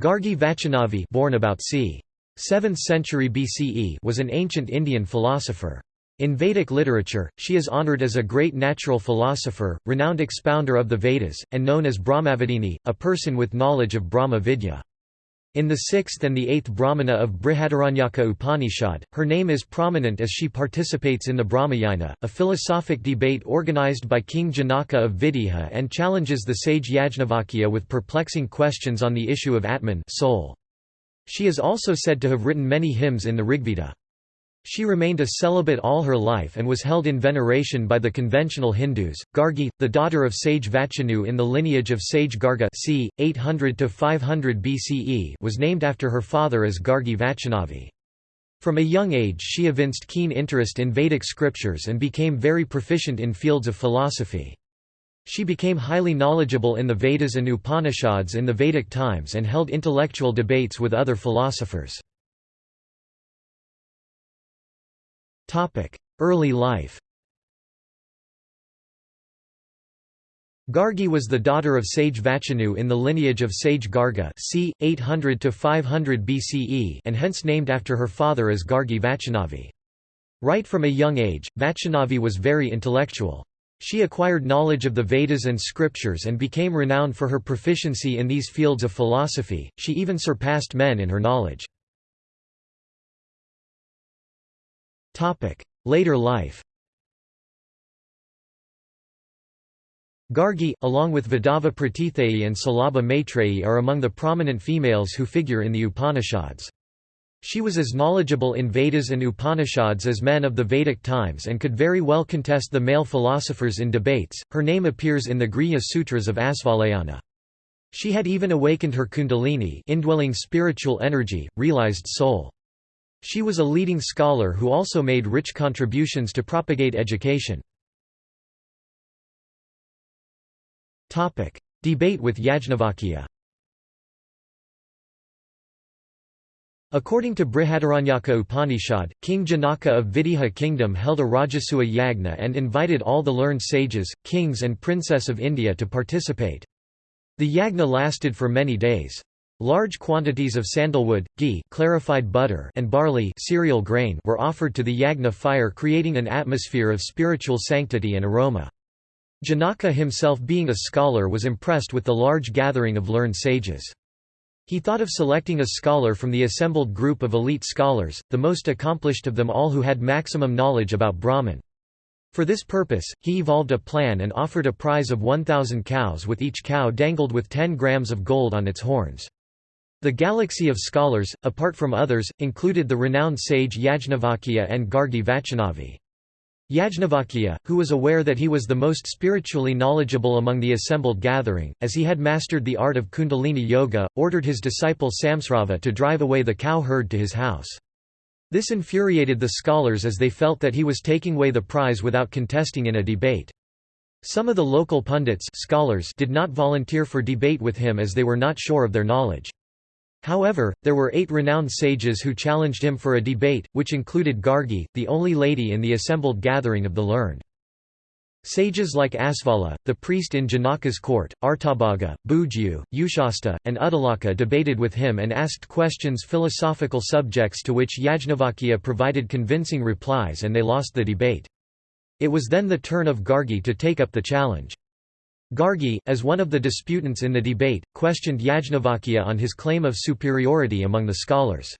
Gargi Vachanavi born about c. 7th century BCE was an ancient Indian philosopher. In Vedic literature, she is honored as a great natural philosopher, renowned expounder of the Vedas, and known as Brahmavadini, a person with knowledge of Brahma Vidya. In the sixth and the eighth Brahmana of Brihadaranyaka Upanishad, her name is prominent as she participates in the Brahmayana, a philosophic debate organized by King Janaka of Videha and challenges the sage Yajnavalkya with perplexing questions on the issue of Atman soul. She is also said to have written many hymns in the Rigveda. She remained a celibate all her life and was held in veneration by the conventional Hindus. Gargi, the daughter of sage Vachanu in the lineage of sage Garga c. 800 to 500 BCE was named after her father as Gargi Vachanavi. From a young age she evinced keen interest in Vedic scriptures and became very proficient in fields of philosophy. She became highly knowledgeable in the Vedas and Upanishads in the Vedic times and held intellectual debates with other philosophers. Early life Gargi was the daughter of sage Vachanu in the lineage of sage Garga c. 800–500 BCE and hence named after her father as Gargi Vachanavi. Right from a young age, Vachanavi was very intellectual. She acquired knowledge of the Vedas and scriptures and became renowned for her proficiency in these fields of philosophy, she even surpassed men in her knowledge. Later life Gargi, along with Vadava Pratitheyi and Salabha Maitreyi are among the prominent females who figure in the Upanishads. She was as knowledgeable in Vedas and Upanishads as men of the Vedic times and could very well contest the male philosophers in debates. Her name appears in the Grihya Sutras of Asvalayana. She had even awakened her kundalini indwelling spiritual energy, realized soul. She was a leading scholar who also made rich contributions to propagate education. Debate with Yajnavalkya According to Brihadaranyaka Upanishad, King Janaka of Videha kingdom held a Rajasuya yagna and invited all the learned sages, kings and princess of India to participate. The yagna lasted for many days. Large quantities of sandalwood, ghee clarified butter and barley cereal grain were offered to the yagna fire creating an atmosphere of spiritual sanctity and aroma. Janaka himself being a scholar was impressed with the large gathering of learned sages. He thought of selecting a scholar from the assembled group of elite scholars, the most accomplished of them all who had maximum knowledge about Brahman. For this purpose, he evolved a plan and offered a prize of 1,000 cows with each cow dangled with 10 grams of gold on its horns. The galaxy of scholars, apart from others, included the renowned sage Yajnavalkya and Gargi Vachanavi. Yajnavalkya, who was aware that he was the most spiritually knowledgeable among the assembled gathering, as he had mastered the art of kundalini yoga, ordered his disciple Samashrava to drive away the cow herd to his house. This infuriated the scholars as they felt that he was taking away the prize without contesting in a debate. Some of the local pundits scholars did not volunteer for debate with him as they were not sure of their knowledge. However, there were eight renowned sages who challenged him for a debate, which included Gargi, the only lady in the assembled gathering of the learned. Sages like Asvala, the priest in Janaka's court, Artabhaga, Bhujyu, Ushasta, and Uddalaka debated with him and asked questions philosophical subjects to which Yajnavalkya provided convincing replies and they lost the debate. It was then the turn of Gargi to take up the challenge. Gargi, as one of the disputants in the debate, questioned Yajnavalkya on his claim of superiority among the scholars.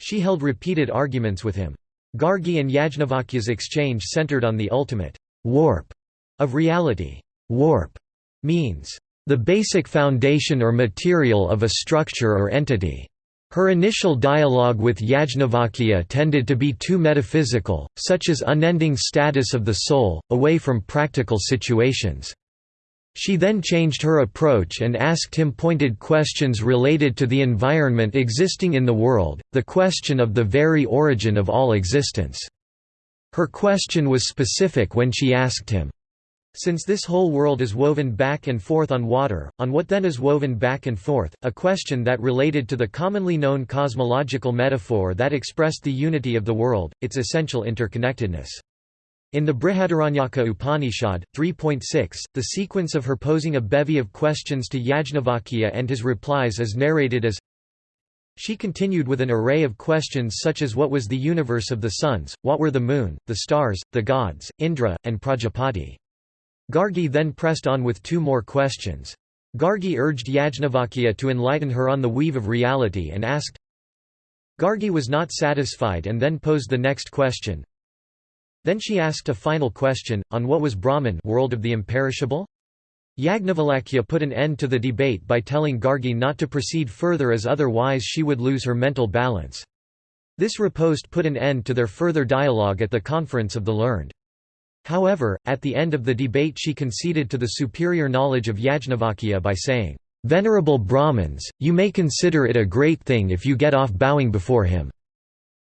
She held repeated arguments with him. Gargi and Yajnavalkya's exchange centered on the ultimate warp of reality. Warp means the basic foundation or material of a structure or entity. Her initial dialogue with Yajnavalkya tended to be too metaphysical, such as unending status of the soul, away from practical situations. She then changed her approach and asked him pointed questions related to the environment existing in the world, the question of the very origin of all existence. Her question was specific when she asked him, since this whole world is woven back and forth on water, on what then is woven back and forth, a question that related to the commonly known cosmological metaphor that expressed the unity of the world, its essential interconnectedness. In the Brihadaranyaka Upanishad, 3.6, the sequence of her posing a bevy of questions to Yajnavalkya and his replies is narrated as She continued with an array of questions such as what was the universe of the suns, what were the moon, the stars, the gods, Indra, and Prajapati. Gargi then pressed on with two more questions. Gargi urged Yajnavalkya to enlighten her on the weave of reality and asked Gargi was not satisfied and then posed the next question, then she asked a final question, on what was Brahman world of the imperishable? Yajnavalkya put an end to the debate by telling Gargi not to proceed further as otherwise she would lose her mental balance. This riposte put an end to their further dialogue at the Conference of the Learned. However, at the end of the debate she conceded to the superior knowledge of Yajnavalkya by saying, "'Venerable Brahmins, you may consider it a great thing if you get off bowing before him.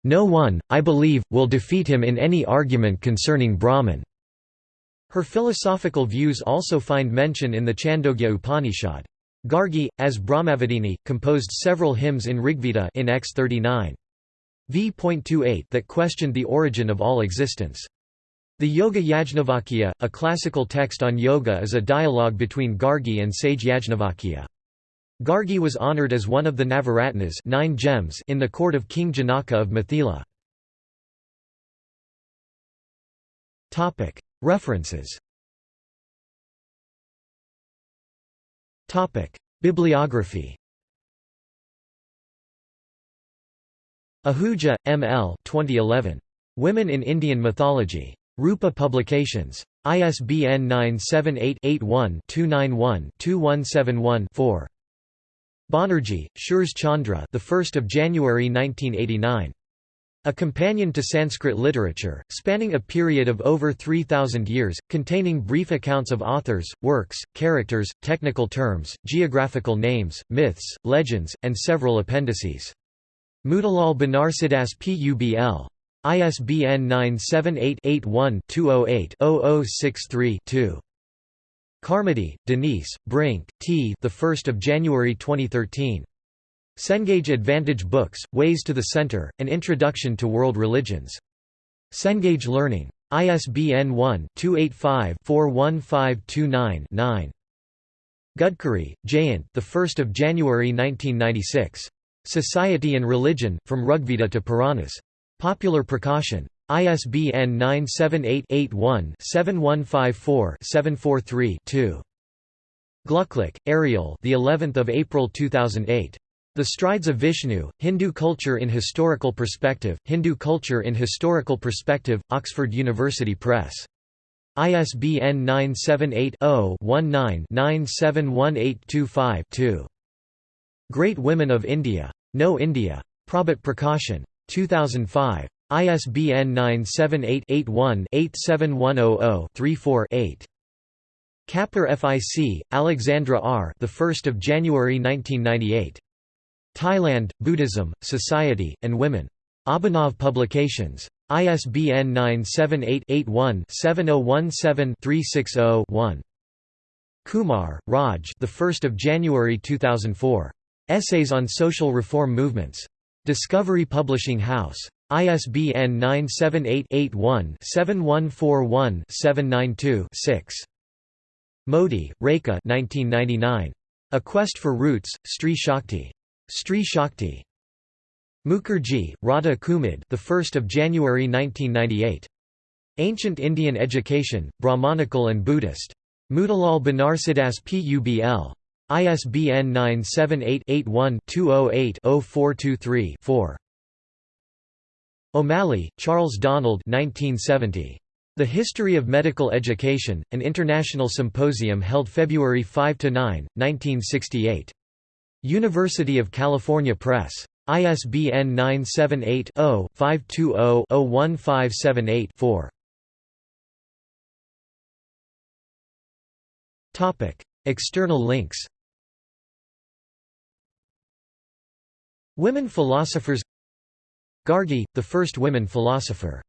No one, I believe, will defeat him in any argument concerning Brahman." Her philosophical views also find mention in the Chandogya Upanishad. Gargi, as Brahmavadini, composed several hymns in Rigveda in X 39. v.28 that questioned the origin of all existence. The Yoga Yajnavalkya, a classical text on yoga is a dialogue between Gargi and sage Yajnavalkya. Gargi was honored as one of the Navaratnas nine gems in the court of King Janaka of Mithila. References Bibliography Ahuja, M. L. 2011. Women in Indian Mythology. Rupa Publications. ISBN 978 81 291 2171 4. Banerjee, Suresh Chandra, the 1st of January 1989. A companion to Sanskrit literature, spanning a period of over 3000 years, containing brief accounts of authors, works, characters, technical terms, geographical names, myths, legends, and several appendices. Motilal Banarsidass Publ. ISBN 978 81 208 0063 2. Carmody, Denise, Brink, T. The 1st of January 2013. Cengage Advantage Books: Ways to the Center: An Introduction to World Religions. Cengage Learning. ISBN 1-285-41529-9. Gadkari, Jayant. The 1st of January 1996. Society and Religion: From Rigveda to Puranas. Popular Prakashan. ISBN 978-81-7154-743-2. Glucklich, Ariel. The 11th of April 2008. The Strides of Vishnu: Hindu Culture in Historical Perspective. Hindu Culture in Historical Perspective. Oxford University Press. ISBN 978 0 19 971825 Great Women of India. No India. Prabhat Prakashan. 2005. ISBN 978-81-87100-34-8. Kapur FIC, Alexandra R. The 1st of January 1998. Thailand, Buddhism, Society, and Women. Abhinav Publications. ISBN 978-81-7017-360-1. Kumar, Raj. The 1st of January 2004. Essays on Social Reform Movements. Discovery Publishing House. ISBN 978-81-7141-792-6. Modi, Rekha 1999. A Quest for Roots, Stree Shakti. Stree Shakti. Mukherjee, Radha Kumud the 1st of January 1998. Ancient Indian Education, Brahmanical and Buddhist. Motilal Banarsidass Publ. ISBN 978 81 208 0423 4. O'Malley, Charles Donald 1970. The History of Medical Education, an international symposium held February 5–9, 1968. University of California Press. ISBN 978 0 520 01578 4. External links Women philosophers Gargi, the first women philosopher